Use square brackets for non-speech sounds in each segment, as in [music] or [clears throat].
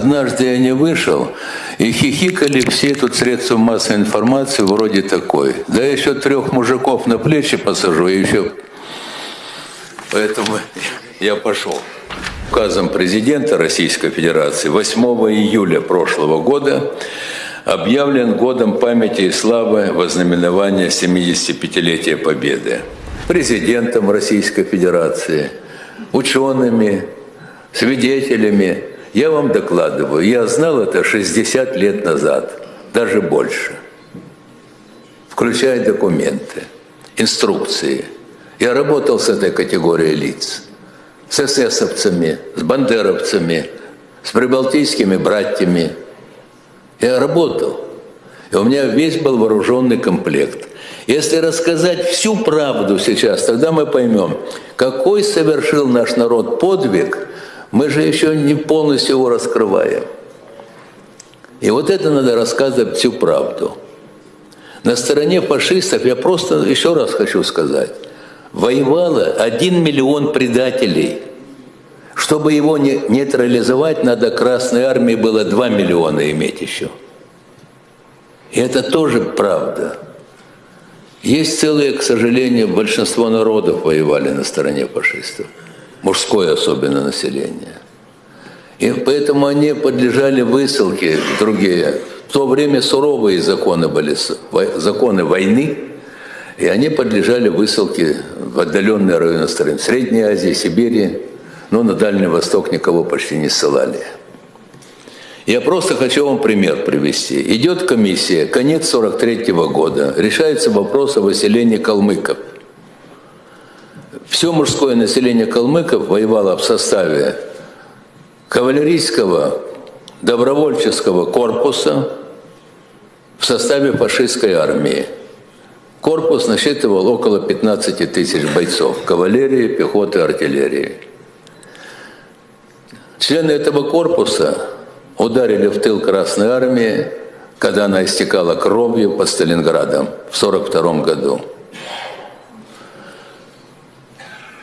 Однажды я не вышел, и хихикали все тут средства массовой информации вроде такой. Да еще трех мужиков на плечи посажу, и еще... Поэтому я пошел. Указом президента Российской Федерации 8 июля прошлого года объявлен годом памяти и славы вознаменования 75-летия Победы. Президентом Российской Федерации, учеными, свидетелями. Я вам докладываю, я знал это 60 лет назад, даже больше, включая документы, инструкции. Я работал с этой категорией лиц, с эсэсовцами, с бандеровцами, с прибалтийскими братьями. Я работал. И у меня весь был вооруженный комплект. Если рассказать всю правду сейчас, тогда мы поймем, какой совершил наш народ подвиг, мы же еще не полностью его раскрываем. И вот это надо рассказывать всю правду. На стороне фашистов, я просто еще раз хочу сказать, воевало один миллион предателей. Чтобы его не нейтрализовать, надо Красной Армии было 2 миллиона иметь еще. И это тоже правда. Есть целые, к сожалению, большинство народов воевали на стороне фашистов, мужское особенно население. И поэтому они подлежали высылке другие. В то время суровые законы были, законы войны, и они подлежали высылке в отдаленные районы страны, в Средней Азии, Сибири, но на Дальний Восток никого почти не ссылали. Я просто хочу вам пример привести. Идет комиссия, конец 43 -го года, решается вопрос о выселении калмыков. Все мужское население калмыков воевало в составе кавалерийского добровольческого корпуса в составе фашистской армии. Корпус насчитывал около 15 тысяч бойцов, кавалерии, пехоты, артиллерии. Члены этого корпуса ударили в тыл Красной Армии, когда она истекала кровью под Сталинградом в 1942 году.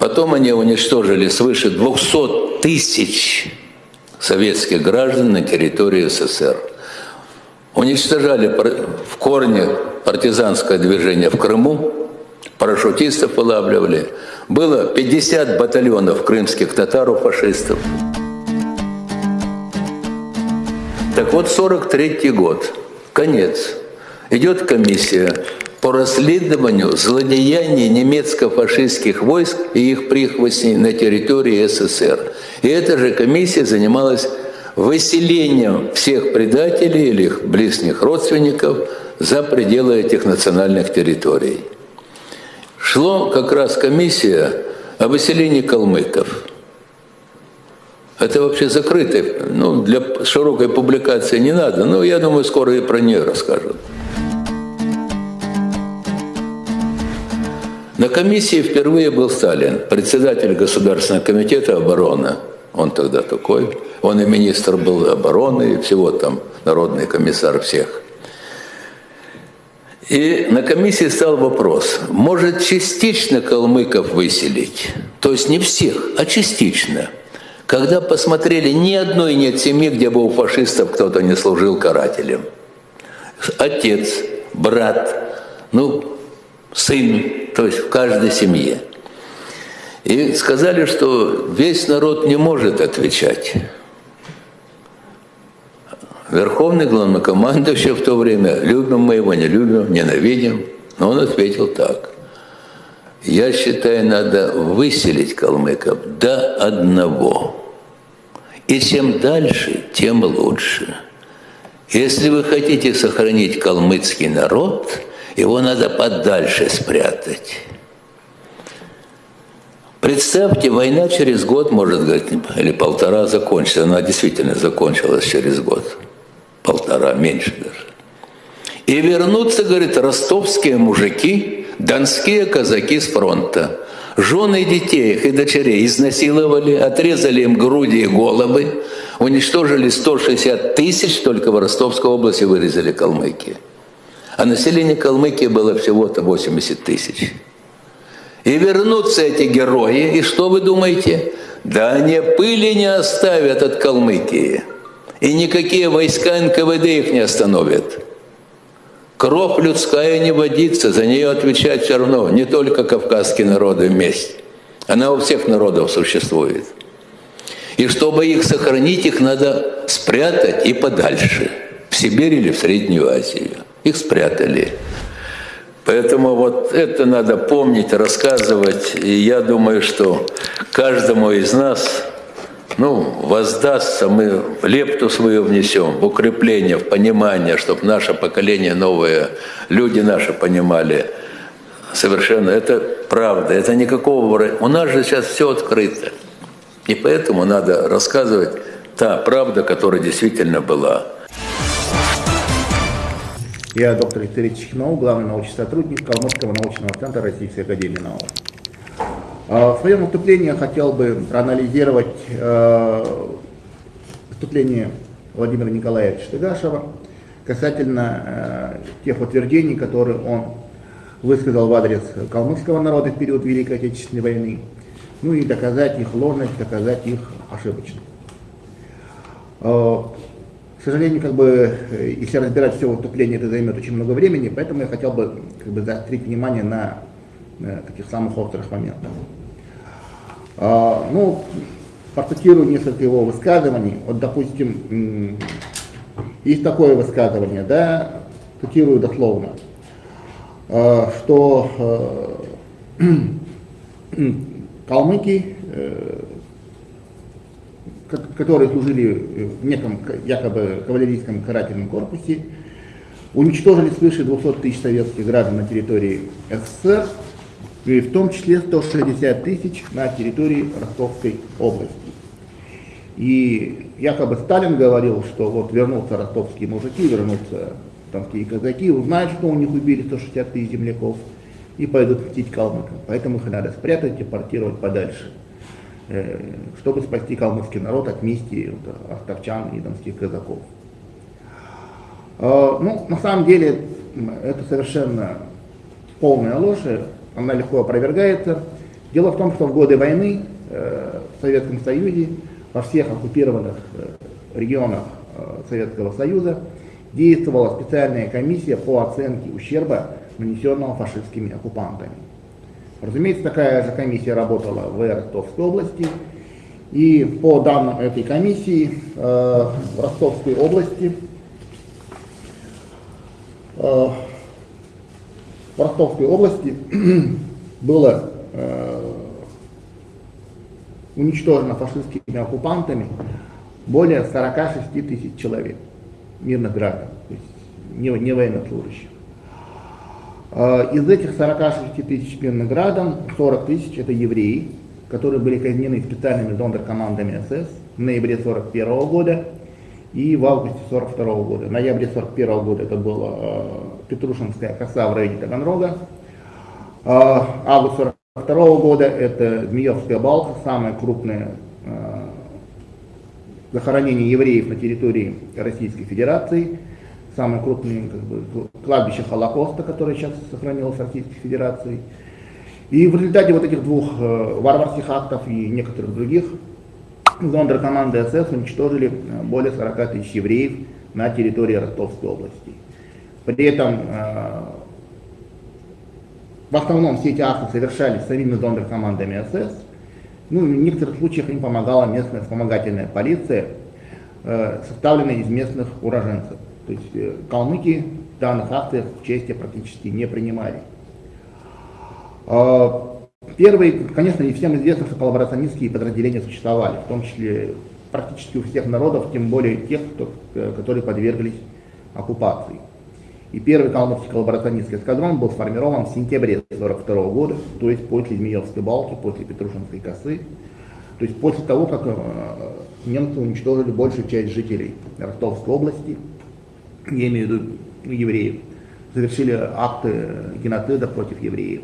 Потом они уничтожили свыше 200 тысяч советских граждан на территории СССР. Уничтожали в корне партизанское движение в Крыму, парашютистов вылавливали. Было 50 батальонов крымских татар фашистов. Так вот, 43 год, конец. Идет комиссия по расследованию злодеяний немецко-фашистских войск и их прихвостней на территории СССР. И эта же комиссия занималась выселением всех предателей или их близких родственников за пределы этих национальных территорий. Шло как раз комиссия о выселении калмыков – это вообще закрытое, ну, для широкой публикации не надо, но я думаю, скоро и про нее расскажут. На комиссии впервые был Сталин, председатель Государственного комитета обороны. Он тогда такой. Он и министр был обороны, и всего там, народный комиссар всех. И на комиссии стал вопрос, может частично калмыков выселить? То есть не всех, а частично – когда посмотрели, ни одной нет семьи, где бы у фашистов кто-то не служил карателем. Отец, брат, ну, сын, то есть в каждой семье. И сказали, что весь народ не может отвечать. Верховный главнокомандующий в то время, любим мы его, не любим, ненавидим, но он ответил так. Я считаю, надо выселить калмыков до одного. И чем дальше, тем лучше. Если вы хотите сохранить калмыцкий народ, его надо подальше спрятать. Представьте, война через год, может говорить, или полтора закончится. Она действительно закончилась через год. Полтора, меньше даже. И вернутся, говорит, ростовские мужики, донские казаки с фронта. Жены детей их и дочерей изнасиловали, отрезали им груди и головы, уничтожили 160 тысяч, только в Ростовской области вырезали Калмыкии. А население Калмыкии было всего-то 80 тысяч. И вернутся эти герои, и что вы думаете? Да они пыли не оставят от Калмыкии. И никакие войска НКВД их не остановят. Кровь людская не водится, за нее отвечать все равно не только кавказские народы вместе. Она у всех народов существует. И чтобы их сохранить, их надо спрятать и подальше. В Сибирь или в Среднюю Азию. Их спрятали. Поэтому вот это надо помнить, рассказывать. И я думаю, что каждому из нас ну, воздастся, мы лепту свою внесем в укрепление, в понимание, чтобы наше поколение новое, люди наши понимали совершенно. Это правда, это никакого... У нас же сейчас все открыто. И поэтому надо рассказывать та правда, которая действительно была. Я доктор исторических наук, главный научный сотрудник Калмыцкого научного центра Российской Академии Наук. А, в своем выступлении я хотел бы проанализировать э, выступление Владимира Николаевича Штыгашева касательно э, тех утверждений, которые он высказал в адрес калмыцкого народа в период Великой Отечественной войны, ну и доказать их ложность, доказать их ошибочность. Э, сожалению, как бы, если разбирать все выступление, это займет очень много времени, поэтому я хотел бы как бы, заострить внимание на, на таких самых острых моментах. А, ну, процитирую несколько его высказываний. Вот, допустим, есть такое высказывание, да, цитирую дословно, а, что э, [clears throat] калмыки, э, которые служили в неком якобы кавалерийском карательном корпусе, уничтожили свыше 200 тысяч советских граждан на территории СССР, и в том числе 160 тысяч на территории Ростовской области. И якобы Сталин говорил, что вот вернутся ростовские мужики, вернутся тамские казаки, узнают, что у них убили 160 тысяч земляков, и пойдут мстить калмыкам. Поэтому их надо спрятать, депортировать подальше, э, чтобы спасти калмыцкий народ от мести ростовчан и донских казаков. А, ну, на самом деле, это совершенно полная ложь она легко опровергается. Дело в том, что в годы войны э, в Советском Союзе, во всех оккупированных э, регионах э, Советского Союза действовала специальная комиссия по оценке ущерба, нанесенного фашистскими оккупантами. Разумеется, такая же комиссия работала в Ростовской области, и по данным этой комиссии в Ростовской области в Ростовской области [clears throat] было э, уничтожено фашистскими оккупантами более 46 тысяч человек, мирных граждан, то есть не военнослужащих. Э, из этих 46 тысяч мирных граждан 40 тысяч это евреи, которые были казнены специальными зондеркомандами СС в ноябре 1941 года и в августе 1942 года. В ноябре 1941 года это было э, Петрушинская коса в районе Таганрога. А, август 1942 года это Змеевская балка, самое крупное а, захоронение евреев на территории Российской Федерации, самое крупное как бы, кладбище Холокоста, которое сейчас сохранилось в Российской Федерации. И в результате вот этих двух э, варварских актов и некоторых других зондеркоманды СС уничтожили э, более 40 тысяч евреев на территории Ростовской области. При этом э, в основном все эти акты совершались самими зондеркомандами СС. Ну, в некоторых случаях им помогала местная вспомогательная полиция, составленная из местных уроженцев. То есть э, калмыки в данных акциях в чести практически не принимали. Первые, конечно, и всем известно, что коллаборационистские подразделения существовали, в том числе практически у всех народов, тем более тех, кто, которые подверглись оккупации. И первый калмыцкий коллаборационистский эскадрон был сформирован в сентябре 1942 года, то есть после Змеевской балки, после Петрушинской косы, то есть после того, как э, немцы уничтожили большую часть жителей Ростовской области, я имею в виду евреев, совершили акты геноцида против евреев.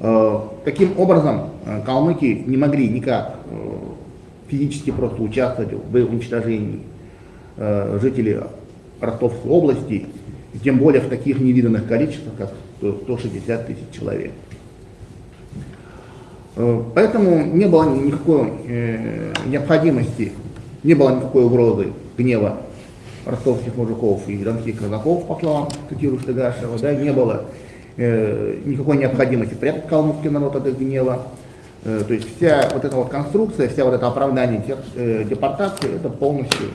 Э, таким образом, э, калмыки не могли никак физически просто участвовать в уничтожении жителей Ростовской области тем более в таких невиданных количествах, как 160 тысяч человек. Э, поэтому не было никакой э, необходимости не было никакой угрозы гнева ростовских мужиков и донских казаков, по словам цитирую Штыгашева, да, не было э, никакой необходимости прятать калмыцкий народ от их гнева. Э, то есть вся вот эта вот конструкция, вся вот это оправдание э, депортации, это полностью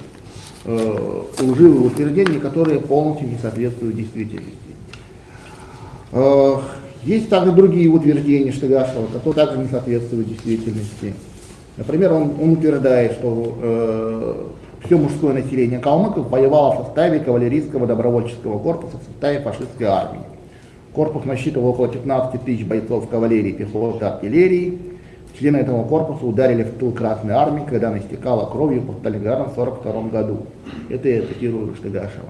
э, лживые утверждения, которые полностью не соответствуют действительности. Э, есть также другие утверждения Штыгашева, которые также не соответствуют действительности. Например, он, он утверждает, что э, все мужское население калмыков воевало в составе кавалерийского добровольческого корпуса в составе фашистской армии. Корпус насчитывал около 15 тысяч бойцов кавалерии, пехоты, артиллерии. Члены этого корпуса ударили в тыл Красной Армии, когда она истекала кровью под Сталинградом в 1942 году. Это я цитирую Штыгашева.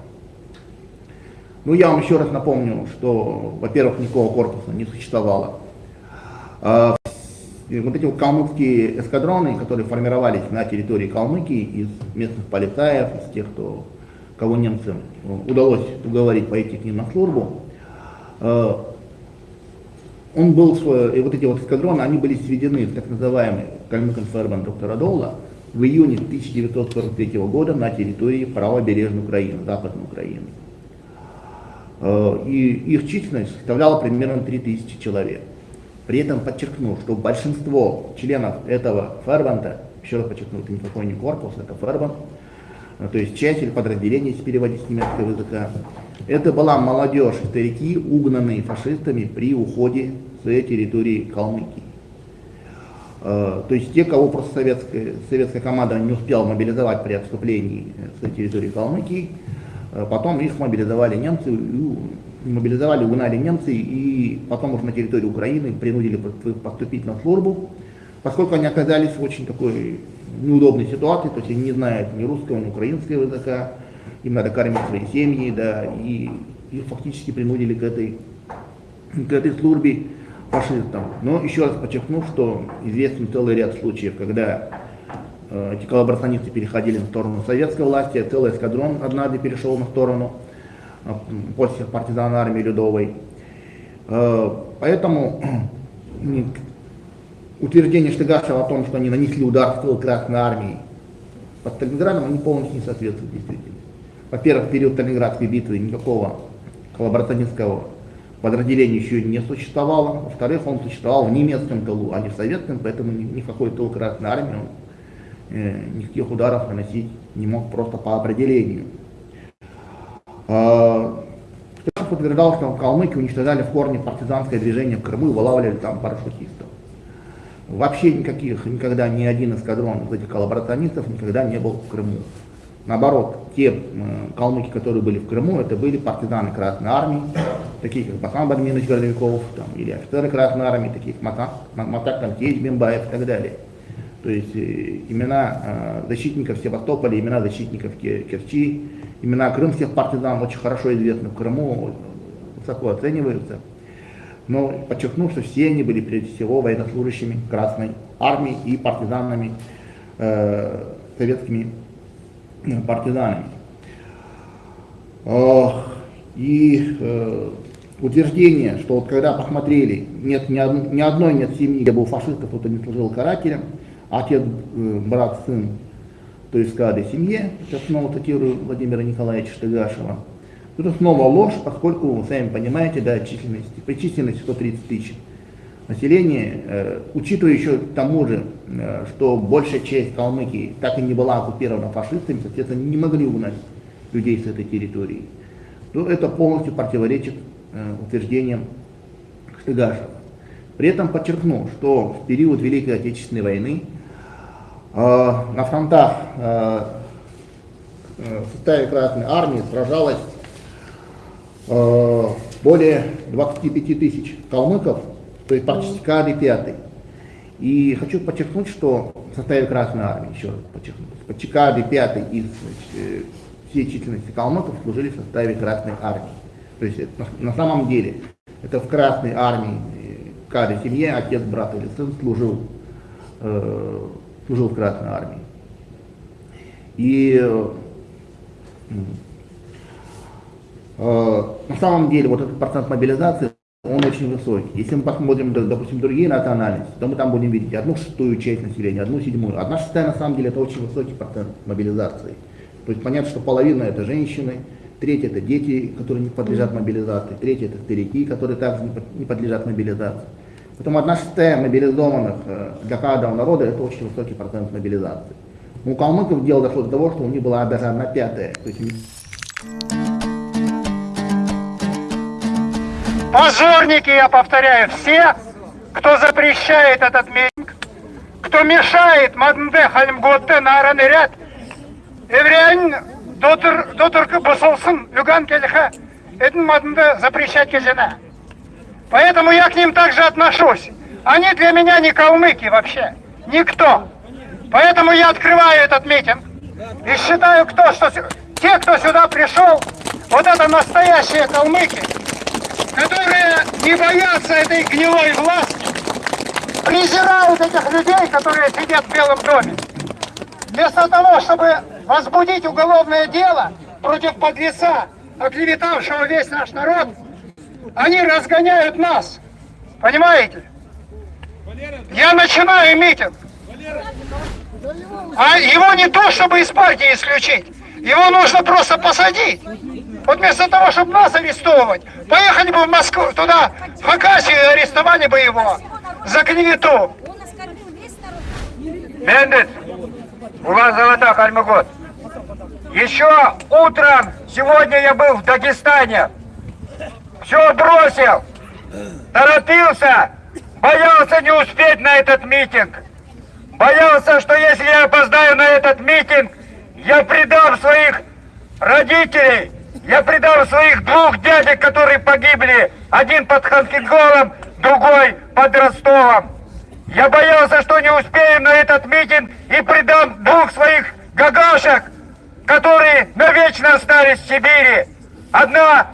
Ну, я вам еще раз напомню, что, во-первых, никакого корпуса не существовало. Вот эти вот калмыцкие эскадроны, которые формировались на территории Калмыкии из местных полицаев, из тех, кто, кого немцам удалось уговорить пойти к ним на службу, а, он был, и вот эти вот эскадроны, они были сведены в так называемый Кальмыкон доктора Доула в июне 1943 года на территории правобережной Украины, Западной Украины. Э, и их численность составляла примерно 3000 человек. При этом подчеркну, что большинство членов этого фербанта, еще раз подчеркну, это никакой не корпус, это фербант, э, то есть часть или подразделение, если переводить с немецкого языка, это была молодежь, старики, угнанные фашистами при уходе с территории Калмыкии. Э, то есть те, кого просто советская, советская команда не успела мобилизовать при отступлении с территории Калмыкии, Э, потом их мобилизовали немцы, мобилизовали, угнали немцы, и потом уже на территории Украины принудили поступить на службу, поскольку они оказались в очень такой неудобной ситуации, то есть они не знают ни русского, ни украинского языка, им надо кормить свои семьи, да, и их фактически принудили к этой, к этой службе фашистам. Но еще раз подчеркну, что известен целый ряд случаев, когда Э, эти коллаборационисты переходили на сторону советской власти, а целый эскадрон однажды перешел на сторону после партизан армии Людовой. Э, поэтому утверждение Штыгашева о том, что они нанесли удар в Красной армии под Сталинградом, они полностью не соответствуют действительности. Во-первых, в период Сталинградской битвы никакого коллаборационистского подразделения еще не существовало. Во-вторых, он существовал в немецком тылу, а не в советском, поэтому ни в какой тыл Красной армии он Э, никаких ударов наносить не мог просто по определению. Птахов утверждал, что в Калмыкии уничтожали в корне партизанское движение в Крыму и вылавливали там парашютистов. Вообще никаких, никогда ни один эскадрон из этих коллаборационистов никогда не был в Крыму. Наоборот, те калмыки, которые были в Крыму, это были партизаны Красной Армии, такие как Басан Бадминович Городовиков, там, или офицеры Красной Армии, такие как Матак, Тамтеевич Бимбаев и так далее. То есть э, имена э, защитников Севастополя, имена защитников Керчи, имена крымских партизан очень хорошо известны в Крыму, высоко оцениваются. Но подчеркну, что все они были прежде всего военнослужащими Красной Армии и партизанами, э, советскими э, партизанами. И утверждение, что вот когда посмотрели, нет ни одной нет семьи, где был фашистов, кто-то не служил карателем, отец, э, брат, сын, то есть каждой семье, сейчас снова цитирую Владимира Николаевича Штыгашева, это снова ложь, поскольку, вы сами понимаете, да, численности, при численности 130 тысяч населения, э, учитывая еще тому же, э, что большая часть Калмыкии так и не была оккупирована фашистами, соответственно, не могли угнать людей с этой территории, то это полностью противоречит э, утверждениям Штыгашева. При этом подчеркну, что в период Великой Отечественной войны на фронтах э, э, в составе Красной Армии сражалось более 25 тысяч калмыков, то есть практически каждый пятый. И хочу подчеркнуть, что в составе Красной Армии, еще раз подчеркну, почти каждый пятый из значит, всей численности калмыков служили в составе Красной Армии. То есть это, на, самом деле это в Красной Армии в каждой семье отец, брат или сын служил э, служил в Красной армии. И э, на самом деле вот этот процент мобилизации, он очень высокий. Если мы посмотрим, допустим, другие национальности, то мы там будем видеть одну шестую часть населения, одну седьмую. Одна шестая, на самом деле, это очень высокий процент мобилизации. То есть понятно, что половина это женщины, третья это дети, которые не подлежат мобилизации, третья это старики, которые также не подлежат мобилизации. Поэтому одна шестая мобилизованных э, для каждого народа это очень высокий процент мобилизации. У калмыков дело дошло до того, что у них была даже одна пятая. То есть Позорники, я повторяю, все, кто запрещает этот митинг, кто мешает Маднде Халимготте наранный ряд, Евреин дотыр босолсын юган келиха, этим Маднде запрещать кежена. Поэтому я к ним также отношусь. Они для меня не калмыки вообще, никто. Поэтому я открываю этот митинг и считаю, кто, что те, кто сюда пришел, вот это настоящие калмыки, которые не боятся этой гнилой власти, презирают этих людей, которые сидят в Белом доме. Вместо того, чтобы возбудить уголовное дело против подлеца, оклеветавшего весь наш народ, они разгоняют нас. Понимаете? Я начинаю митинг. А его не то, чтобы из партии исключить. Его нужно просто посадить. Вот вместо того, чтобы нас арестовывать, поехали бы в Москву, туда, в Хакасию, и арестовали бы его за клевету. Бендит, у вас золота Кальмыгод. Еще утром, сегодня я был в Дагестане. Все бросил, торопился, боялся не успеть на этот митинг. Боялся, что если я опоздаю на этот митинг, я предам своих родителей, я предам своих двух дядек, которые погибли, один под Ханкинголом, другой под Ростовом. Я боялся, что не успеем на этот митинг и предам двух своих гагашек, которые навечно остались в Сибири. Одна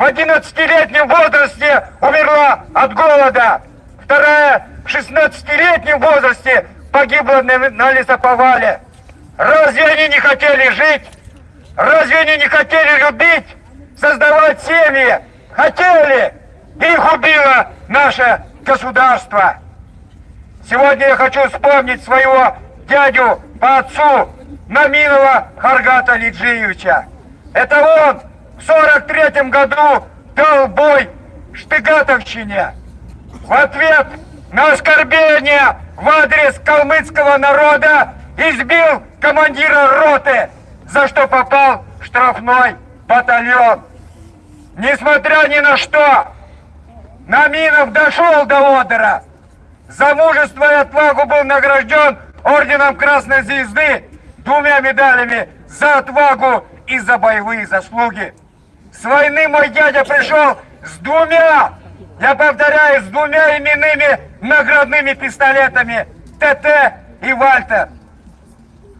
в 11-летнем возрасте умерла от голода, вторая в 16-летнем возрасте погибла на, лесоповале. Разве они не хотели жить? Разве они не хотели любить, создавать семьи? Хотели! Их убило наше государство. Сегодня я хочу вспомнить своего дядю по отцу Наминова Харгата Лиджиевича. Это он в 43 году дал бой Штыгатовщине. В ответ на оскорбление в адрес калмыцкого народа избил командира роты, за что попал в штрафной батальон. Несмотря ни на что, Наминов дошел до Одера. За мужество и отвагу был награжден орденом Красной Звезды, двумя медалями за отвагу и за боевые заслуги. С войны мой дядя пришел с двумя, я повторяю, с двумя именными наградными пистолетами ТТ и Вальтер.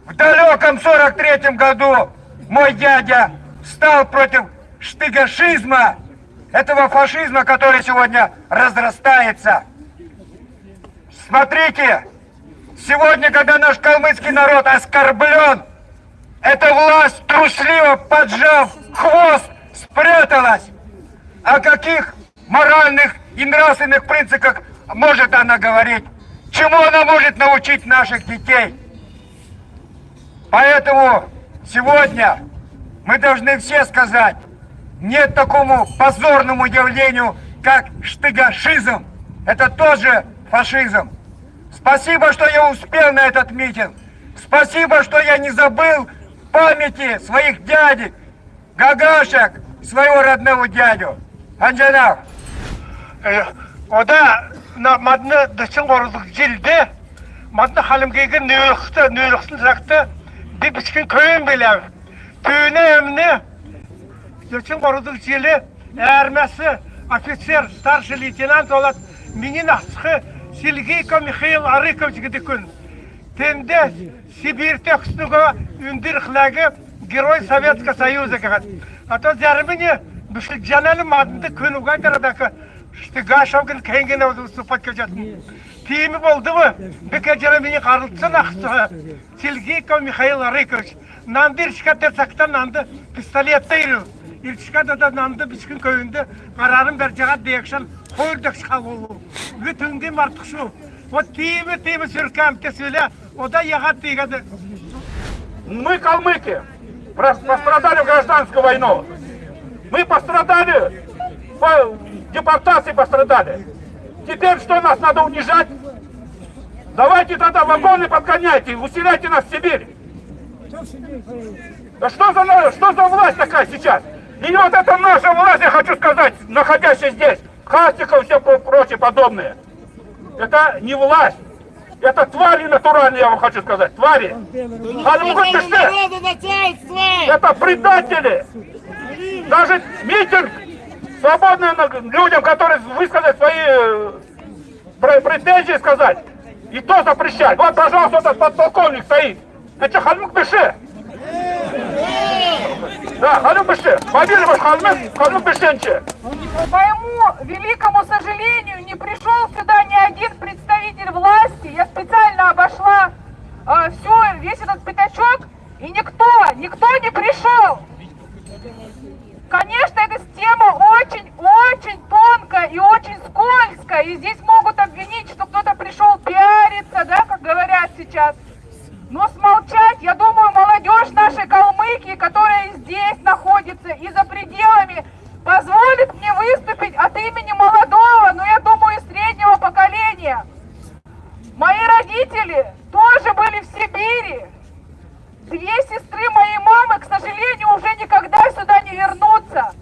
В далеком 43 году мой дядя встал против штыгашизма, этого фашизма, который сегодня разрастается. Смотрите, сегодня, когда наш калмыцкий народ оскорблен, эта власть трусливо поджав хвост спряталась. О каких моральных и нравственных принципах может она говорить? Чему она может научить наших детей? Поэтому сегодня мы должны все сказать, нет такому позорному явлению, как штыгашизм. Это тоже фашизм. Спасибо, что я успел на этот митинг. Спасибо, что я не забыл памяти своих дядек, гагашек, своего родного дядю. Анжана. Э, ода мадны дышын орылық жилді, мадны халымгейгі нөйліқті, нөйліқсын жақты, деп ішкін көйін білем. Түйіне әміне, дышын орылық жили, әрмәсі офицер, старший лейтенант олад, менен асқы Сильгейко Михаил Арыков жігідікін. Тенде Сибирь текстігі үндір қылағы Герой Советского Союза кағады а то зәріміне бішілік жанәлі мадынды көнуге айтарадакі ішті гашаугин кейінген аузы ұсыпат көжетін. тиімі болды бы беке мені қарылтсын ақсыға сельгейко михаил рыкович нанды иршкате сақта нанды пистолетте иру. Иршкада да нанды бүшкін көйінде қарарын бер жаға декшен қойдық шқалулу бүтінге мартық шу. Вот тиімі тиімі сүркәмте сөйле. Ода яғат дейгәді. мы калмыки. Пострадали в гражданскую войну. Мы пострадали, по депортации пострадали. Теперь что, нас надо унижать? Давайте тогда вагоны подгоняйте, усиляйте нас в Сибирь. Что за, что за власть такая сейчас? И вот это наша власть, я хочу сказать, находящая здесь, Хастиков и все про- прочие подобные. Это не власть. Это твари натуральные, я вам хочу сказать. Твари. Халимгут Беште. Это предатели. Даже митинг свободный на- людям, которые высказать свои э, пр- претензии сказать. И то запрещать. Вот, пожалуйста, этот подполковник стоит. Это Халимук Беше. Да, Халимук Беше. Побили ваш Халимук, Халимук Бешенче. К моему великому сожалению, не пришел сюда ни один представитель власти. Я специально обошла э, все, весь этот пятачок, и никто, никто не пришел. Конечно, эта тема очень-очень тонкая и очень скользкая, и здесь могут обвинить, что кто-то пришел пиариться, да, как говорят сейчас. Но смолчать, я думаю, молодежь нашей Калмыкии, которая здесь находится и за пределами, позволит мне выступить от имени молодого, но я думаю, и среднего поколения. Мои родители тоже были в Сибири. Две сестры моей мамы, к сожалению, уже никогда сюда не вернутся.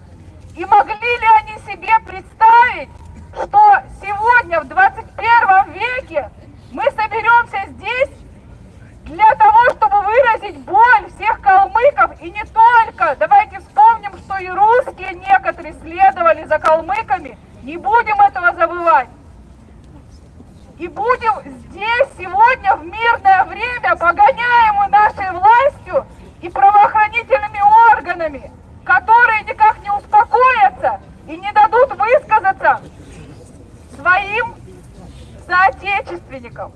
И могли ли они себе представить, что сегодня, в 21 веке, мы соберемся здесь выразить боль всех калмыков и не только. Давайте вспомним, что и русские некоторые следовали за калмыками. Не будем этого забывать. И будем здесь сегодня в мирное время, погоняемые нашей властью и правоохранительными органами, которые никак не успокоятся и не дадут высказаться своим соотечественникам.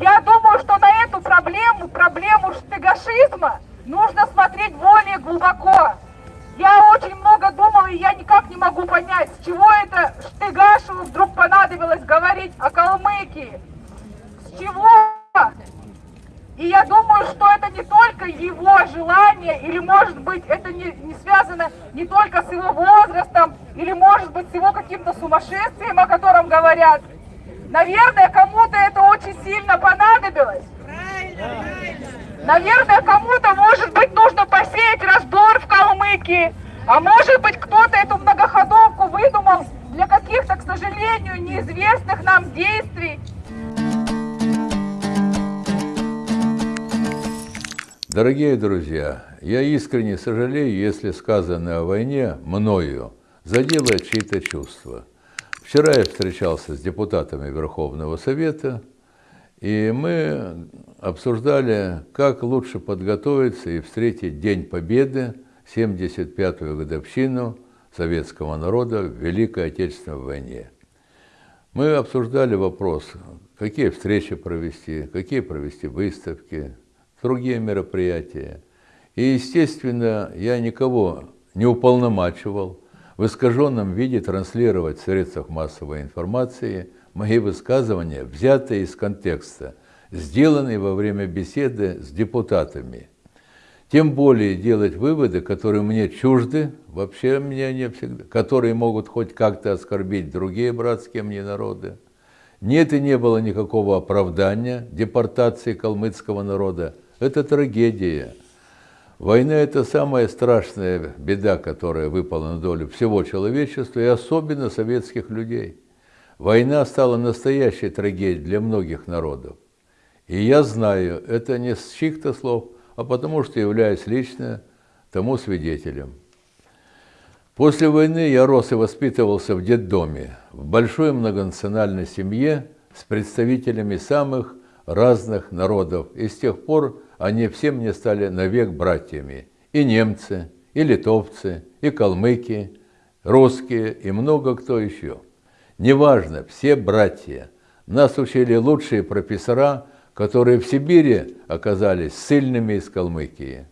Я думаю, что на эту проблему, проблему штыгашизма, нужно смотреть более глубоко. Я очень много думала, и я никак не могу понять, с чего это Штыгашеву вдруг понадобилось говорить о Калмыкии. С чего? И я думаю, что это не только его желание, или может быть это не, не связано не только с его возрастом, или может быть с его каким-то сумасшествием, о котором говорят. Наверное, кому-то это очень сильно понадобилось. Наверное, кому-то, может быть, нужно посеять раздор в Калмыкии. А может быть, кто-то эту многоходовку выдумал для каких-то, к сожалению, неизвестных нам действий. Дорогие друзья, я искренне сожалею, если сказанное о войне мною задело чьи-то чувства. Вчера я встречался с депутатами Верховного Совета, и мы обсуждали, как лучше подготовиться и встретить День Победы, 75-ю годовщину советского народа в Великой Отечественной войне. Мы обсуждали вопрос, какие встречи провести, какие провести выставки, другие мероприятия. И, естественно, я никого не уполномачивал в искаженном виде транслировать в средствах массовой информации мои высказывания, взятые из контекста, сделанные во время беседы с депутатами. Тем более делать выводы, которые мне чужды, вообще мне не всегда, которые могут хоть как-то оскорбить другие братские мне народы. Нет и не было никакого оправдания депортации калмыцкого народа. Это трагедия. Война – это самая страшная беда, которая выпала на долю всего человечества и особенно советских людей. Война стала настоящей трагедией для многих народов. И я знаю, это не с чьих-то слов, а потому что являюсь лично тому свидетелем. После войны я рос и воспитывался в детдоме, в большой многонациональной семье с представителями самых разных народов. И с тех пор они все мне стали навек братьями. И немцы, и литовцы, и калмыки, русские, и много кто еще. Неважно, все братья. Нас учили лучшие профессора, которые в Сибири оказались сильными из Калмыкии.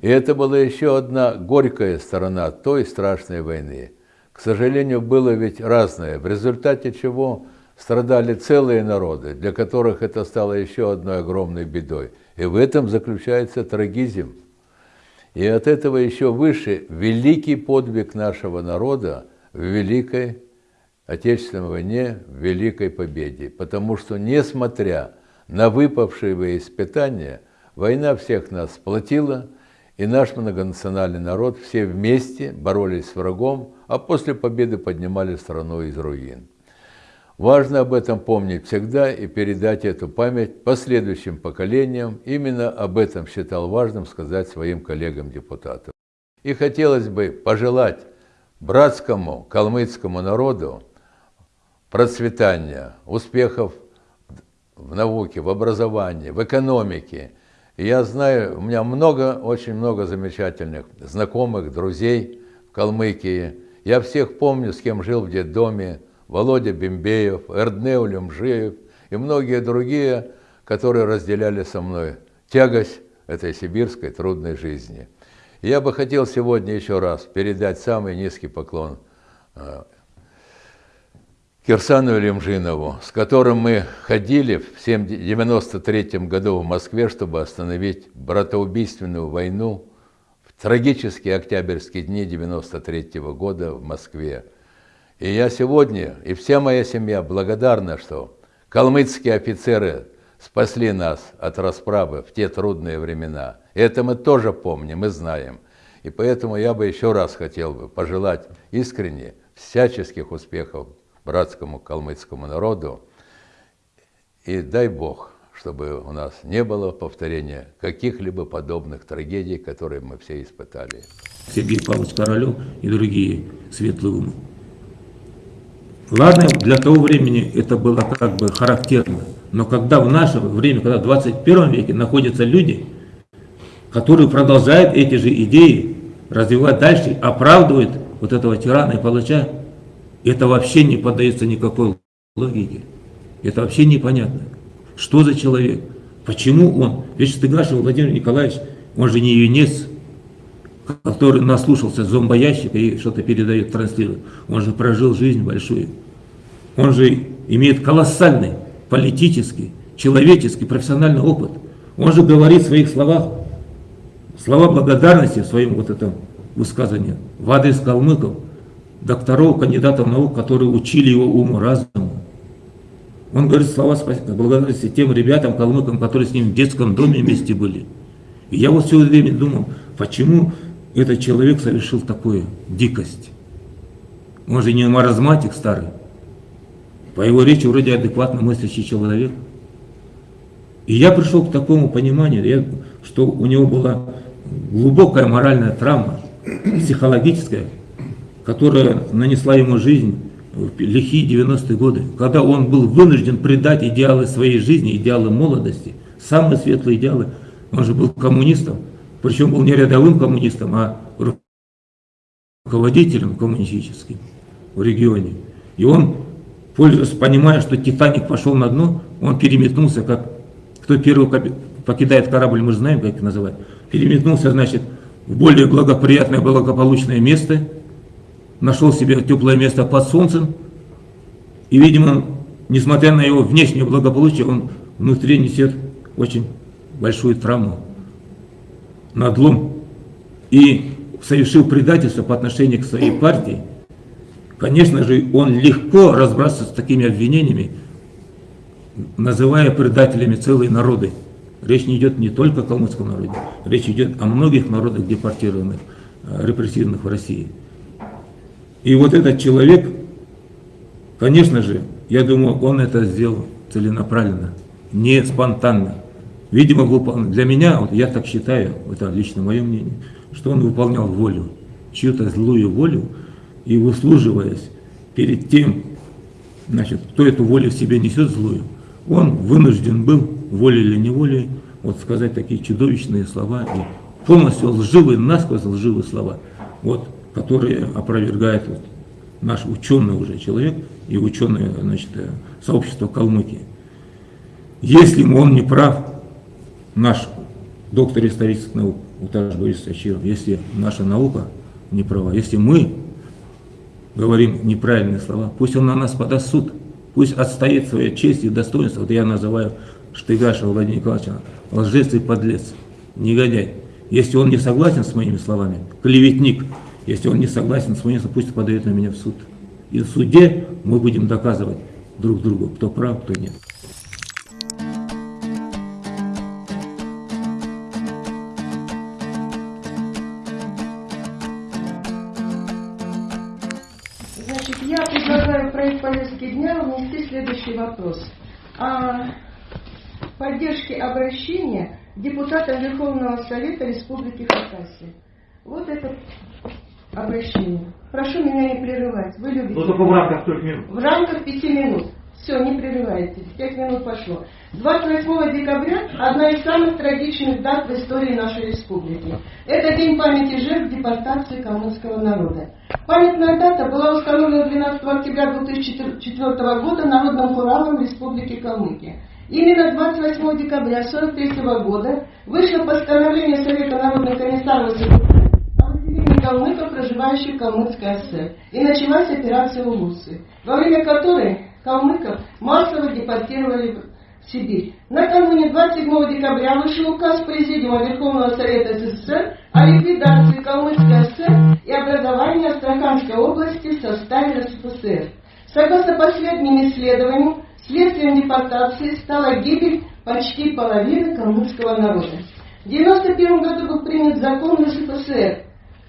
И это была еще одна горькая сторона той страшной войны. к сожалению, было ведь разное, в результате чего страдали целые народы, для которых это стало еще одной огромной бедой. И в этом заключается трагизм. И от этого еще выше великий подвиг нашего народа в Великой Отечественной войне, в Великой Победе. Потому что, несмотря на выпавшие испытания, война всех нас сплотила, и наш многонациональный народ все вместе боролись с врагом, а после победы поднимали страну из руин. Важно об этом помнить всегда и передать эту память последующим поколениям. Именно об этом считал важным сказать своим коллегам-депутатам. И хотелось бы пожелать братскому калмыцкому народу процветания, успехов в науке, в образовании, в экономике. И я знаю, у меня много, очень много замечательных знакомых, друзей в Калмыкии. Я всех помню, с кем жил в детдоме, Володя Бембеев, Эрднеу Люмжиев и многие другие, которые разделяли со мной тягость этой сибирской трудной жизни. Я бы хотел сегодня еще раз передать самый низкий поклон э, Кирсану Лемжинову, с которым мы ходили в 1993 году в Москве, чтобы остановить братоубийственную войну в трагические октябрьские дни 1993 года в Москве. И я сегодня, и вся моя семья благодарна, что калмыцкие офицеры спасли нас от расправы в те трудные времена. И это мы тоже помним и знаем. И поэтому я бы еще раз хотел бы пожелать искренне всяческих успехов братскому калмыцкому народу. И дай Бог, чтобы у нас не было повторения каких-либо подобных трагедий, которые мы все испытали. Сергей Павлович Королев и другие светлые умы. Ладно, для того времени это было как бы характерно. Но когда в наше время, когда в 21 веке находятся люди, которые продолжают эти же идеи развивать дальше, оправдывают вот этого тирана и палача, это вообще не поддается никакой логике. Это вообще непонятно. Что за человек? Почему он? Ведь Стыгашев Владимир Николаевич, он же не юнец, который наслушался зомбоящика и что-то передает, транслирует. Он же прожил жизнь большую. Он же имеет колоссальный политический, человеческий, профессиональный опыт. Он же говорит в своих словах, слова благодарности в своем вот этом высказывании в адрес калмыков, докторов, кандидатов наук, которые учили его уму, разуму. Он говорит слова благодарности тем ребятам, калмыкам, которые с ним в детском доме вместе были. И я вот все время думал, почему этот человек совершил такую дикость. Он же не маразматик старый. По его речи вроде адекватно мыслящий человек. И я пришел к такому пониманию, что у него была глубокая моральная травма, психологическая, которая нанесла ему жизнь в лихие 90-е годы, когда он был вынужден предать идеалы своей жизни, идеалы молодости, самые светлые идеалы. Он же был коммунистом, причем был не рядовым коммунистом, а руководителем коммунистическим в регионе. И он, пользуясь, понимая, что Титаник пошел на дно, он переметнулся, как кто первый покидает корабль, мы же знаем, как это называют, переметнулся, значит, в более благоприятное, благополучное место – нашел себе теплое место под солнцем, и, видимо, несмотря на его внешнее благополучие, он внутри несет очень большую травму, надлом, и совершил предательство по отношению к своей партии, конечно же, он легко разбрасывается с такими обвинениями, называя предателями целые народы. Речь не идет не только о калмыцком народе, речь идет о многих народах депортированных, э, репрессированных в России. И вот этот человек, конечно же, я думаю, он это сделал целенаправленно, не спонтанно. Видимо, выполнил. Для меня, вот я так считаю, это лично мое мнение, что он выполнял волю, чью-то злую волю, и выслуживаясь перед тем, значит, кто эту волю в себе несет злую, он вынужден был, волей или неволей, вот сказать такие чудовищные слова, и полностью лживые, насквозь лживые слова. Вот которые опровергает вот наш ученый уже человек и ученое значит, э, сообщество Калмыкии. Если он не прав, наш доктор исторических наук Уташ Борис Ачиров, если наша наука не права, если мы говорим неправильные слова, пусть он на нас подаст суд, пусть отстоит свою честь и достоинство. Вот я называю Штыгашева Владимира Николаевича лжец и подлец, негодяй. Если он не согласен с моими словами, клеветник, если он не согласен с моими словами, пусть подает на меня в суд. И в суде мы будем доказывать друг другу, кто прав, кто нет. Обращения депутата Верховного Совета Республики Хакасия. Вот это обращение. Прошу меня не прерывать. Вы любите. Ну, только в рамках трех минут. В рамках пяти минут. Все, не прерывайте. Пять минут пошло. 28 декабря – одна из самых трагичных дат в истории нашей республики. Это День памяти жертв депортации калмыцкого народа. Памятная дата была установлена 12 октября 2004 года Народным хуралом Республики Калмыкия. Именно 28 декабря 1943 года вышло постановление Совета народных комиссаров о выселении калмыков, проживающих в Калмыцкой ССР. И началась операция «Улусы», во время которой калмыков массово депортировали в Сибирь. Накануне 27 декабря вышел указ Президиума Верховного Совета СССР о ликвидации Калмыцкой ССР и образовании Астраханской области в составе РСФСР. Согласно последним исследованиям, следствием депортации стала гибель почти половины калмыцкого народа. В 1991 году был принят закон РСФСР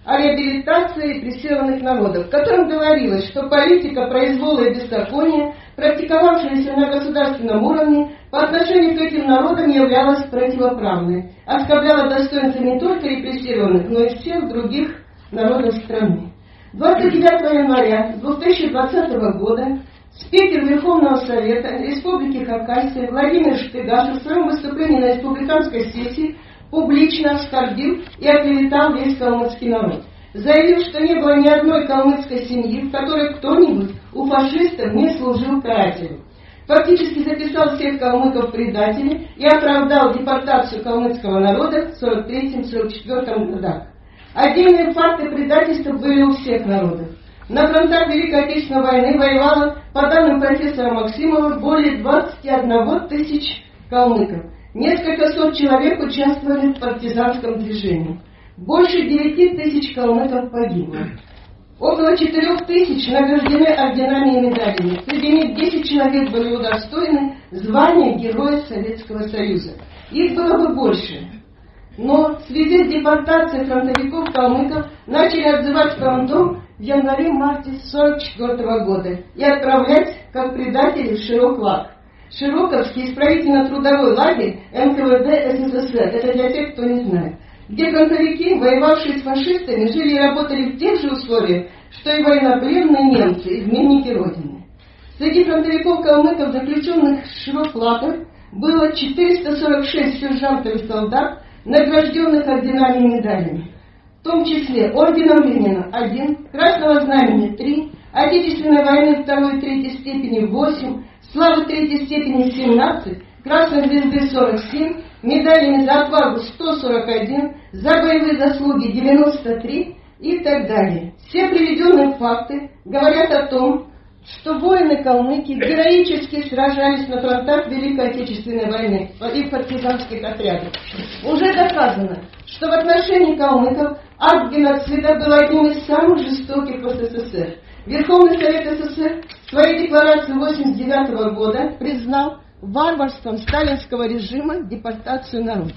о реабилитации репрессированных народов, в котором говорилось, что политика произвола и беззакония, практиковавшаяся на государственном уровне, по отношению к этим народам являлась противоправной, оскорбляла достоинство не только репрессированных, но и всех других народов страны. 29 января 2020 года спикер Верховного Совета Республики Хакасия Владимир Штыгашев в своем выступлении на республиканской сессии публично оскорбил и оклеветал весь калмыцкий народ. Заявил, что не было ни одной калмыцкой семьи, в которой кто-нибудь у фашистов не служил карателем. Фактически записал всех калмыков предателей и оправдал депортацию калмыцкого народа в 43-44 годах. Отдельные факты предательства были у всех народов. На фронтах Великой Отечественной войны воевало, по данным профессора Максимова, более 21 тысяч калмыков. Несколько сот человек участвовали в партизанском движении. Больше 9 тысяч калмыков погибло. Около 4 тысяч награждены орденами и медалями. Среди них 10 человек были удостоены звания Героя Советского Союза. Их было бы больше. Но в связи с депортацией фронтовиков-калмыков начали отзывать фронтом в январе-марте 1944 года и отправлять как предателей в Широклак. Широковский исправительно-трудовой лагерь НКВД СССР. Это для тех, кто не знает. Где фронтовики, воевавшие с фашистами, жили и работали в тех же условиях, что и военнопленные немцы, изменники Родины. Среди фронтовиков-калмыков, заключенных в Широклаках, было 446 сержантов и солдат, награжденных орденами и медалями. Том числе орденом Ленина 1, Красного Знамени 3, Отечественной войны 2 и 3 степени 8, Славы 3 степени 17, Красной Звезды 47, медалями за отвагу 141, за боевые заслуги 93 и так далее. Все приведенные факты говорят о том, что воины-калмыки героически сражались на фронтах Великой Отечественной войны и в партизанских отрядах. Уже доказано, что в отношении калмыков акт геноцида был одним из самых жестоких в СССР. Верховный Совет СССР в своей декларации 1989 года признал варварством сталинского режима депортацию народа.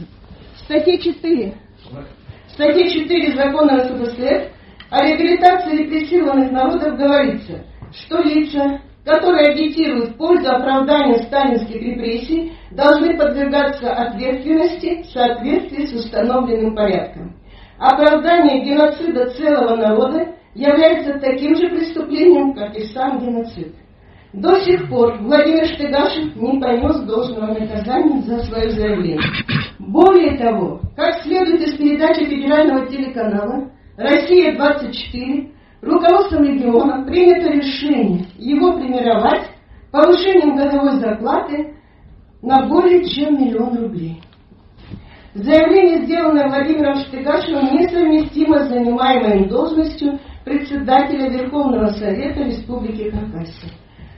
В статье 4, в статье 4 закона РСФСР о реабилитации репрессированных народов говорится, что лица, которые агитируют в пользу оправдания сталинских репрессий, должны подвергаться ответственности в соответствии с установленным порядком. Оправдание геноцида целого народа является таким же преступлением, как и сам геноцид. До сих пор Владимир Штыгашев не понес должного наказания за свое заявление. Более того, как следует из передачи федерального телеканала «Россия-24», руководством региона принято решение его премировать повышением годовой зарплаты на более чем миллион рублей. Заявление, сделанное Владимиром Штыгашевым, несовместимо с занимаемой им должностью председателя Верховного Совета Республики Хакасия.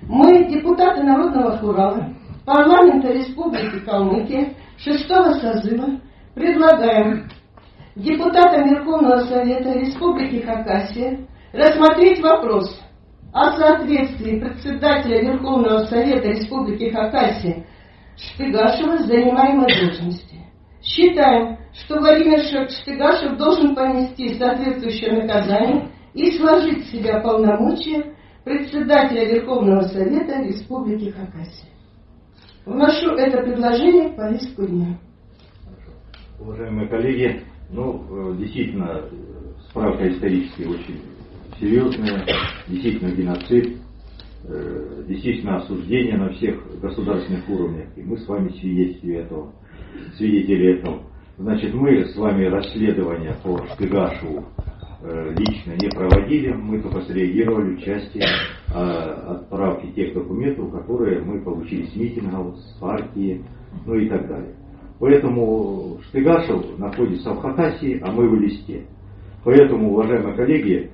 Мы, депутаты Народного Хурала, парламента Республики Калмыкия, шестого созыва, предлагаем депутатам Верховного Совета Республики Хакасия рассмотреть вопрос о соответствии председателя Верховного Совета Республики Хакасия Шпигашева занимаемой должности. Считаем, что Владимир Шпигашев должен понести соответствующее наказание и сложить в себя полномочия председателя Верховного Совета Республики Хакасия. Вношу это предложение в повестку дня. Уважаемые коллеги, ну, э, действительно, э, справка исторически очень серьезная, действительно геноцид, э, действительно осуждение на всех государственных уровнях, и мы с вами свидетели этого. Свидетели этого. Значит, мы с вами расследование по Шпигашеву э, лично не проводили, мы только среагировали в части э, отправки тех документов, которые мы получили с митингов, с партии, ну и так далее. Поэтому Штыгашев находится в Хакасии, а мы в Листе. Поэтому, уважаемые коллеги,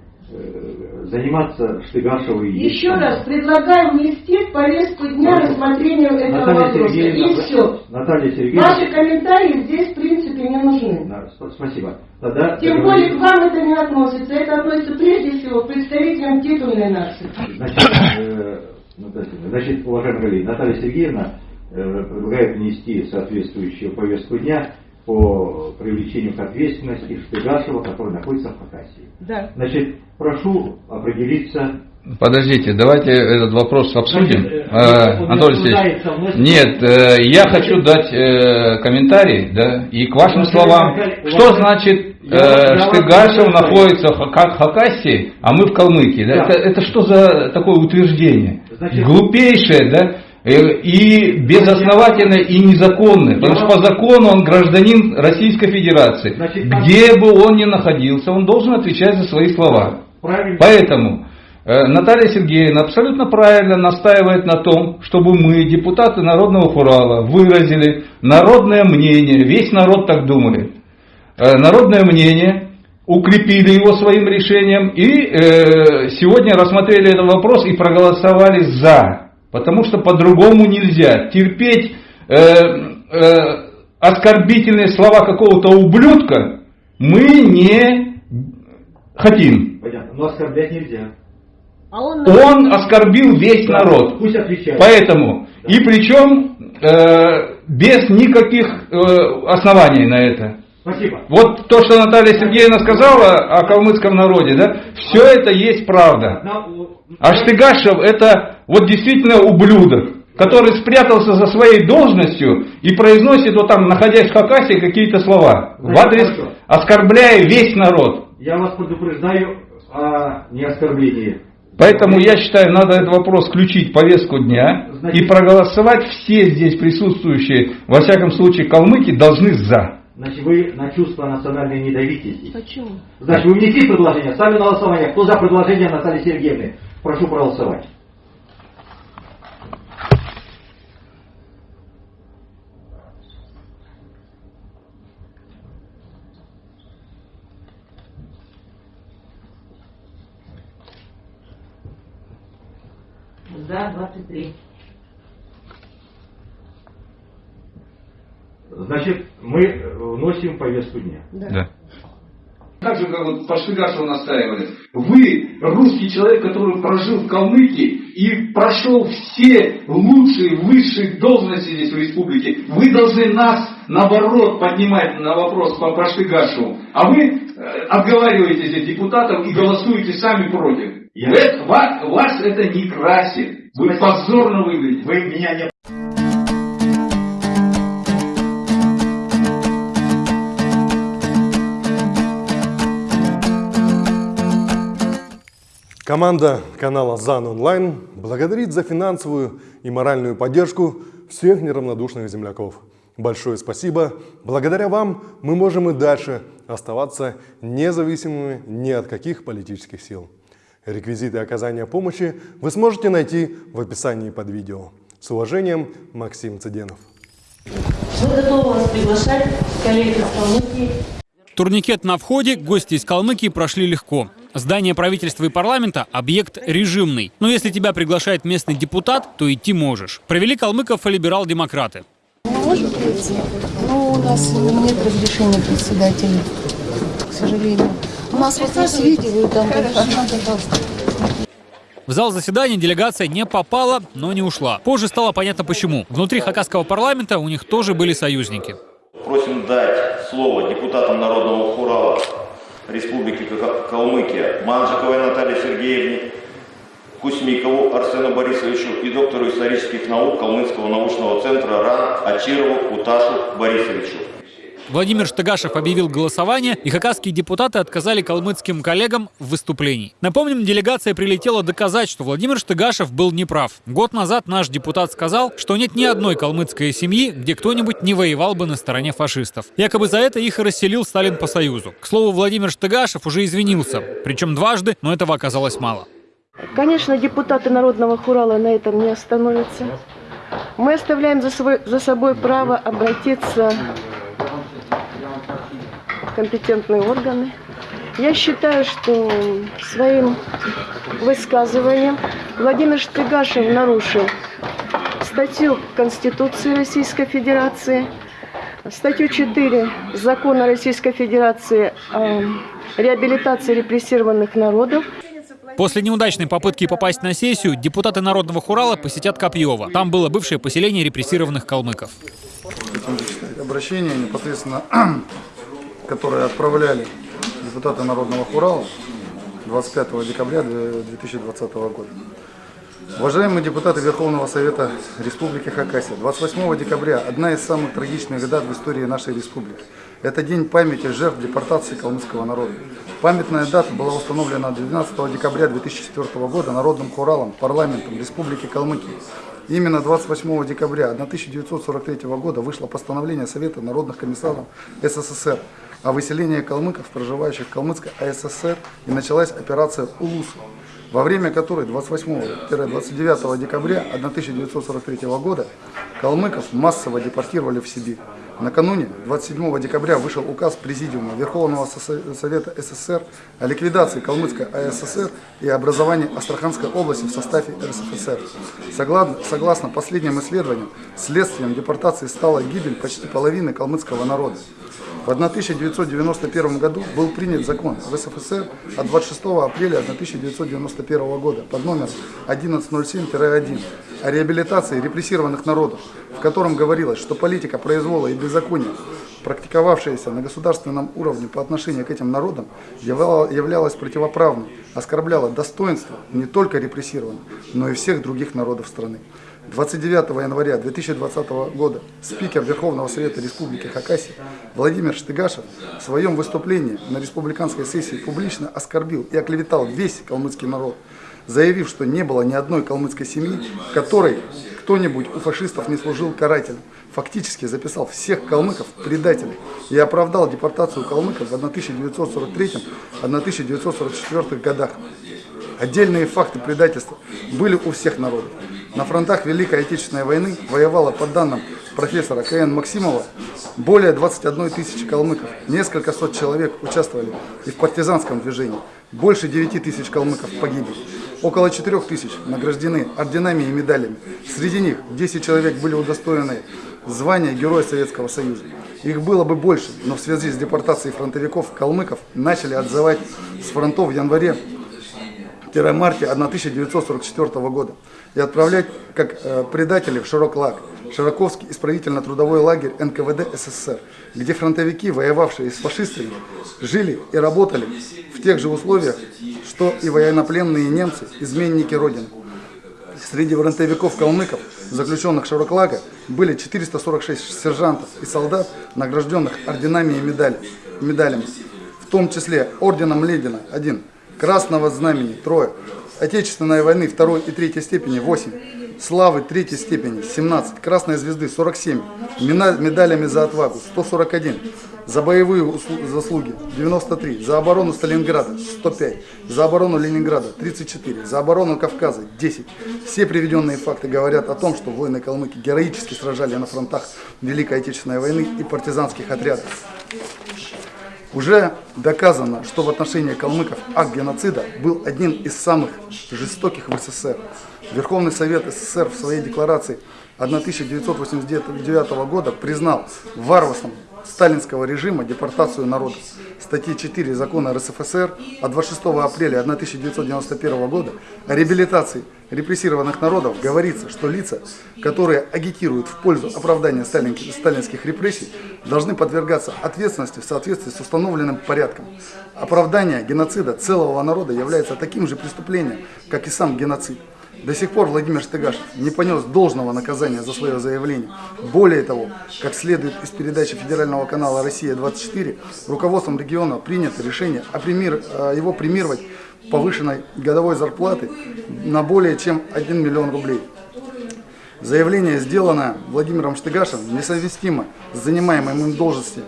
заниматься Штыгашевой... Еще раз предлагаю внести в повестку дня рассмотрению этого Наталья вопроса. Сергеевна, И все. Наталья Сергеевна, Ваши комментарии здесь, в принципе, не нужны. Да, сп- спасибо. Тогда Тем более к вам это не относится. Это относится прежде всего к представителям титульной нации. Значит, э, Сергеевна, значит, уважаемые коллеги, Наталья Сергеевна э, предлагает внести соответствующую повестку дня по привлечению к ответственности Штыгашева, который находится в Хакасии. Да. Значит, прошу определиться. Подождите, давайте этот вопрос обсудим. Значит, э, он Анатолий Алексеевич, нет, э, я хочу дать э, комментарий, да, и к вашим словам. Что значит Я- э, Штыгашев находится в Хака- Хакасии, а мы в Калмыкии? Да? Да. Это, это что за такое утверждение? Значит- Глупейшее, да? Э, И безосновательное и незаконное, потому что по закону он гражданин Российской Федерации. Значит, Где бы он ни находился, он должен отвечать за свои слова. Правильно. Поэтому э, Наталья Сергеевна абсолютно правильно настаивает на том, чтобы мы, депутаты Народного Хурала, выразили народное мнение, весь народ так думает, Э, народное мнение, укрепили его своим решением и сегодня рассмотрели этот вопрос и проголосовали за, потому что по-другому нельзя терпеть э, э, оскорбительные слова какого-то ублюдка мы не хотим. Понятно. Но оскорблять нельзя. А он... Он оскорбил весь народ. Пусть отвечает. Поэтому, и причем э, без никаких э, оснований на это. Спасибо. Вот то, что Наталья Сергеевна сказала о калмыцком народе, да, все это есть правда. На- А это вот действительно ублюдок, который спрятался за своей должностью и произносит вот там, находясь в Хакасии, какие-то слова в адрес, хорошо. оскорбляя весь народ. Я вас предупреждаю о неоскорблении. Поэтому я считаю, надо этот вопрос включить в повестку дня Значит- и проголосовать все здесь присутствующие, во всяком случае калмыки, должны за. Значит, вы на чувства национальные не давите здесь. Почему? Значит, вы внесли предложение, ставлю на голосование. Кто за предложение Натальи Сергеевны? Прошу проголосовать. За 23. Значит, мы э, вносим повестку дня. Да. Так же, как вот по настаивали. Вы русский человек, который прожил в Калмыкии и прошел все лучшие, высшие должности здесь в республике. Вы должны нас, наоборот, поднимать на вопрос по, по. А вы э, отговариваете здесь депутатов и голосуете сами против. Я- Вы- вас, вас это не красит. Вы позорно выглядите. Вы меня не... Команда канала ЗАН Онлайн благодарит за финансовую и моральную поддержку всех неравнодушных земляков. Большое спасибо. Благодаря вам мы можем и дальше оставаться независимыми ни от каких политических сил. Реквизиты оказания помощи вы сможете найти в описании под видео. С уважением, Максим Цыденов. Мы готовы вас приглашать, коллеги из Калмыкии. Турникет на входе, гости из Калмыкии прошли легко. Здание правительства и парламента – объект режимный. Но если тебя приглашает местный депутат, то идти можешь. Провели калмыков и либерал-демократы. Может прийти, но у нас нет разрешения председателя, к сожалению. У нас вот есть видео, там. В зал заседания делегация не попала, но не ушла. Позже стало понятно почему. Внутри хакасского парламента у них тоже были союзники. Просим дать слово депутатам Народного хурала Республики Калмыкия Манжиковой Наталье Сергеевне, Кусмикову Арсену Борисовичу и доктору исторических наук Калмыцкого научного центра РАН Ачирову Уташу Борисовичу. Владимир Штыгашев объявил голосование, и хакасские депутаты отказали калмыцким коллегам в выступлении. Напомним, делегация прилетела доказать, что Владимир Штыгашев был неправ. Год назад наш депутат сказал, что нет ни одной калмыцкой семьи, где кто-нибудь не воевал бы на стороне фашистов. Якобы за это их и расселил Сталин по Союзу. К слову, Владимир Штыгашев уже извинился, причем дважды, но этого оказалось мало. Конечно, депутаты Народного хурала на этом не остановятся. Мы оставляем за, свой, за собой право обратиться компетентные органы. Я считаю, что своим высказыванием Владимир Штыгашев нарушил статью Конституции Российской Федерации, статью 4 Закона Российской Федерации о реабилитации репрессированных народов. После неудачной попытки попасть на сессию депутаты Народного Хурала посетят Копьево. Там было бывшее поселение репрессированных калмыков. Обращение непосредственно которые отправляли депутаты Народного Хурала 25 декабря 2020 года. Уважаемые депутаты Верховного Совета Республики Хакасия, 28 декабря – одна из самых трагичных дат в истории нашей республики. Это день памяти жертв депортации калмыцкого народа. Памятная дата была установлена 12 декабря 2004 года Народным Хуралом, парламентом Республики Калмыкия. Именно 28 декабря 1943 года вышло постановление Совета народных комиссаров СССР о выселении калмыков, проживающих в Калмыцкой АССР, и началась операция «Улус», во время которой 28-29 декабря 1943 года калмыков массово депортировали в Сибирь. Накануне, 27 декабря, вышел указ Президиума Верховного Совета СССР о ликвидации Калмыцкой АССР и образовании Астраханской области в составе РСФСР. Согласно, согласно последним исследованиям, следствием депортации стала гибель почти половины калмыцкого народа. В 1991 году был принят закон в СФСР от 26 апреля 1991 года под номером 1107-1 о реабилитации репрессированных народов, в котором говорилось, что политика произвола и беззакония, практиковавшаяся на государственном уровне по отношению к этим народам, являлась противоправной, оскорбляла достоинство не только репрессированных, но и всех других народов страны. 29 января 2020 года спикер Верховного Совета Республики Хакасия Владимир Штыгашев в своем выступлении на республиканской сессии публично оскорбил и оклеветал весь калмыцкий народ, заявив, что не было ни одной калмыцкой семьи, которой кто-нибудь у фашистов не служил карателем. Фактически записал всех калмыков предателей и оправдал депортацию калмыков в 1943-1944 годах. Отдельные факты предательства были у всех народов. На фронтах Великой Отечественной войны воевало, по данным профессора К.Н. Максимова, более 21 тысячи калмыков. Несколько сот человек участвовали и в партизанском движении. Больше 9 тысяч калмыков погибли. Около 4 тысяч награждены орденами и медалями. Среди них 10 человек были удостоены звания Героя Советского Союза. Их было бы больше, но в связи с депортацией фронтовиков калмыков начали отзывать с фронтов в январе-марте 1944 года и отправлять как э, предателей в Широклаг, Широковский исправительно-трудовой лагерь НКВД СССР, где фронтовики, воевавшие с фашистами, жили и работали в тех же условиях, что и военнопленные немцы, изменники Родины. Среди фронтовиков-калмыков, заключенных Широклага, были 446 сержантов и солдат, награжденных орденами и медалями, в том числе орденом Ленина – один, Красного Знамени – трое, Отечественной войны второй и третьей степени 8, славы третьей степени 17, Красной звезды 47, медалями за отвагу 141, за боевые заслуги 93, за оборону Сталинграда 105, за оборону Ленинграда 34, за оборону Кавказа 10. Все приведенные факты говорят о том, что воины калмыки героически сражали на фронтах Великой Отечественной войны и партизанских отрядов. Уже доказано, что в отношении калмыков акт геноцида был одним из самых жестоких в СССР. Верховный Совет СССР в своей декларации 1989 года признал варварством сталинского режима депортацию народа. Статьи 4 закона РСФСР от 26 апреля 1991 года о реабилитации репрессированных народов говорится, что лица, которые агитируют в пользу оправдания сталинских репрессий, должны подвергаться ответственности в соответствии с установленным порядком. Оправдание геноцида целого народа является таким же преступлением, как и сам геноцид. До сих пор Владимир Штыгашев не понес должного наказания за свое заявление. Более того, как следует из передачи федерального канала «Россия-24», руководством региона принято решение о премир, его премировать повышенной годовой зарплаты на более чем 1 миллион рублей. Заявление, сделанное Владимиром Штыгашевым, несовместимо с занимаемой им должностью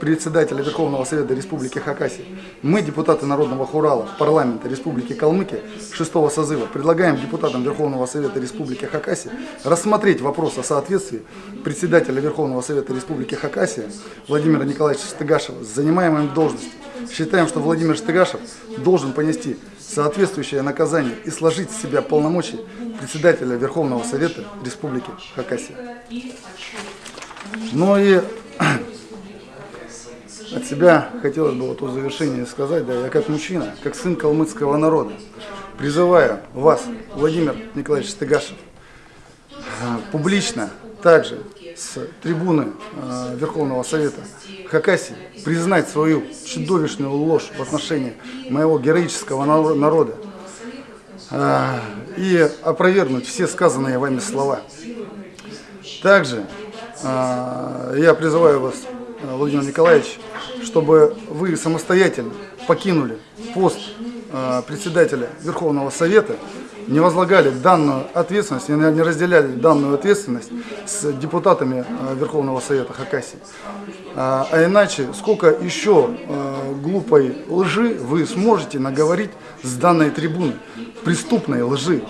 председателя Верховного Совета Республики Хакасия. Мы, депутаты Народного Хурала парламента Республики Калмыкия шестого созыва, предлагаем депутатам Верховного Совета Республики Хакасия рассмотреть вопрос о соответствии председателя Верховного Совета Республики Хакасия Владимира Николаевича Штыгашева с занимаемой должностью. Считаем, что Владимир Штыгашев должен понести соответствующее наказание и сложить с себя полномочия председателя Верховного Совета Республики Хакасия. Ну и от себя хотелось бы вот в завершении сказать, да, я как мужчина, как сын калмыцкого народа, призываю вас, Владимир Николаевич Стыгашев, публично также с трибуны э, Верховного Совета Хакасии признать свою чудовищную ложь в отношении моего героического народа э, и опровергнуть все сказанные вами слова. Также э, я призываю вас, Владимир Николаевич, чтобы вы самостоятельно покинули пост э, председателя Верховного Совета, не возлагали данную ответственность, не разделяли данную ответственность с депутатами э, Верховного Совета Хакасии. А, а иначе, сколько еще э, глупой лжи вы сможете наговорить с данной трибуны, преступной лжи,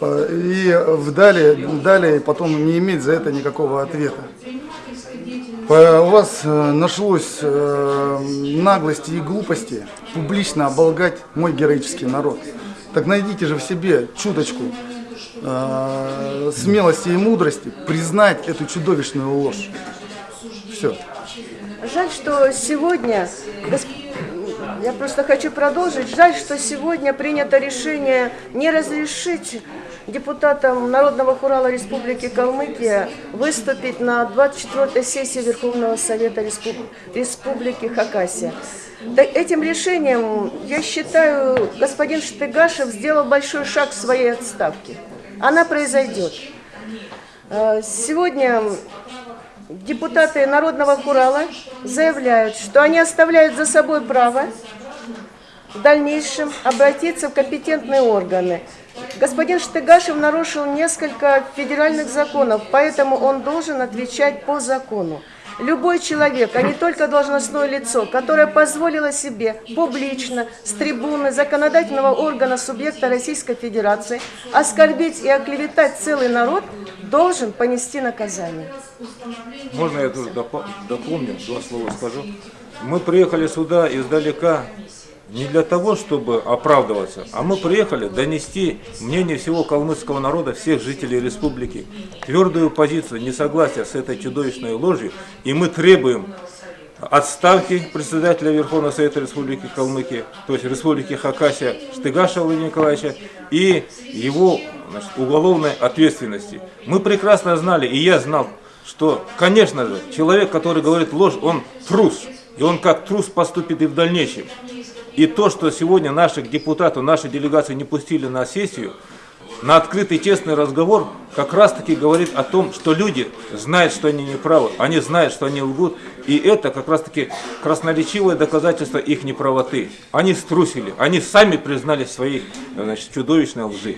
и далее, далее потом не иметь за это никакого ответа. У вас э, нашлось э, наглости и глупости публично оболгать мой героический народ. Так найдите же в себе чуточку э, смелости и мудрости признать эту чудовищную ложь. Все. Жаль, что сегодня, я просто хочу продолжить, жаль, что сегодня принято решение не разрешить депутатам Народного хурала Республики Калмыкия выступить на 24-й сессии Верховного Совета Республики Хакасия. Этим решением, я считаю, господин Штыгашев сделал большой шаг в своей отставке. Она произойдет. Э, сегодня депутаты Народного хурала заявляют, что они оставляют за собой право в дальнейшем обратиться в компетентные органы Господин Штыгашев нарушил несколько федеральных законов, поэтому он должен отвечать по закону. Любой человек, а не только должностное лицо, которое позволило себе публично с трибуны законодательного органа субъекта Российской Федерации оскорбить и оклеветать целый народ, должен понести наказание. Можно я тоже дополню, два слова скажу? Мы приехали сюда издалека не для того, чтобы оправдываться, а мы приехали донести мнение всего калмыцкого народа, всех жителей республики, твердую позицию несогласия с этой чудовищной ложью, и мы требуем отставки председателя Верховного Совета Республики Калмыкия, то есть Республики Хакасия Штыгаша Владимира Николаевича, и его значит, уголовной ответственности. Мы прекрасно знали, и я знал, что, конечно же, человек, который говорит ложь, он трус, и он как трус поступит и в дальнейшем. И то, что сегодня наших депутатов, наши делегации не пустили на сессию, на открытый честный разговор как раз таки говорит о том, что люди знают, что они неправы, они знают, что они лгут, и это как раз таки красноречивое доказательство их неправоты. Они струсили, они сами признали своей значит, чудовищной лжи.